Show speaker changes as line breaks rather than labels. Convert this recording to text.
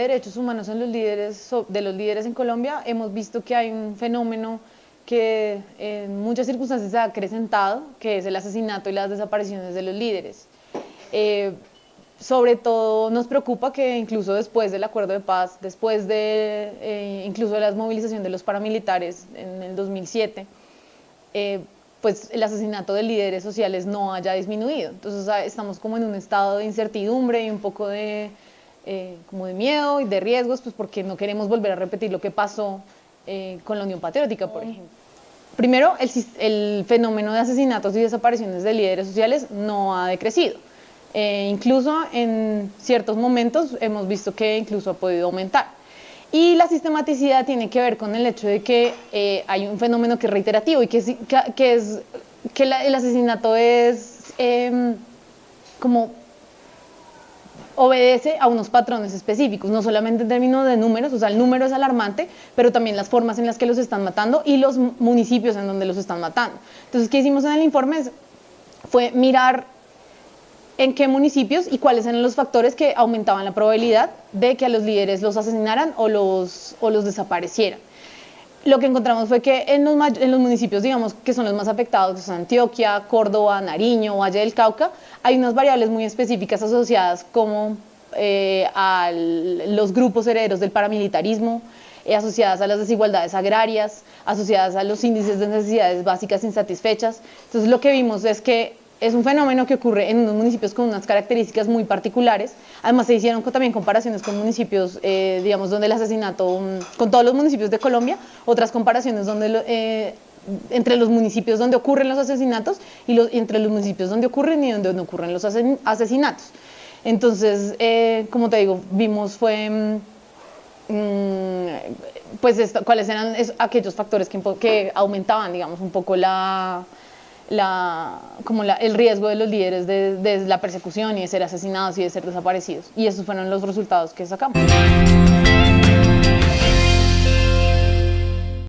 derechos humanos en los líderes, de los líderes en Colombia, hemos visto que hay un fenómeno que en muchas circunstancias se ha acrecentado, que es el asesinato y las desapariciones de los líderes. Eh, sobre todo nos preocupa que incluso después del acuerdo de paz, después de eh, incluso de la movilización de los paramilitares en el 2007, eh, pues el asesinato de líderes sociales no haya disminuido. Entonces estamos como en un estado de incertidumbre y un poco de, eh, como de miedo y de riesgos, pues porque no queremos volver a repetir lo que pasó con la Unión Patriótica, por ejemplo. Primero, el, el fenómeno de asesinatos y desapariciones de líderes sociales no ha decrecido eh, incluso en ciertos momentos hemos visto que incluso ha podido aumentar. Y la sistematicidad tiene que ver con el hecho de que eh, hay un fenómeno que es reiterativo y que, es que, es, que el asesinato es em, como obedece a unos patrones específicos, no solamente en términos de números, o sea, el número es alarmante, pero también las formas en las que los están matando y los municipios en donde los están matando. Entonces, ¿qué hicimos en el informe? Fue mirar en qué municipios y cuáles eran los factores que aumentaban la probabilidad de que a los líderes los asesinaran o los, o los desaparecieran. Lo que encontramos fue que en los, municipios, digamos, que son los más afectados, que Antioquia, Córdoba, Nariño, Valle del Cauca, hay unas variables muy específicas asociadas como eh, a los grupos herederos del paramilitarismo, eh, asociadas a las desigualdades agrarias, asociadas a los índices de necesidades básicas insatisfechas. Entonces lo que vimos es que es un fenómeno que ocurre en unos municipios con unas características muy particulares. Además, se hicieron también comparaciones con municipios, eh, digamos, donde el asesinato, mm, con todos los municipios de Colombia, otras comparaciones donde eh, entre los municipios donde ocurren los asesinatos y, los, entre los municipios donde ocurren y donde no ocurren los asesinatos. Entonces, eh, como te digo, vimos fue... Mm, mm, pues cuáles eran aquellos factores que, que aumentaban, digamos, un poco la, la, como el riesgo de los líderes de, la persecución y de ser asesinados y de ser desaparecidos. Y esos fueron los resultados que sacamos.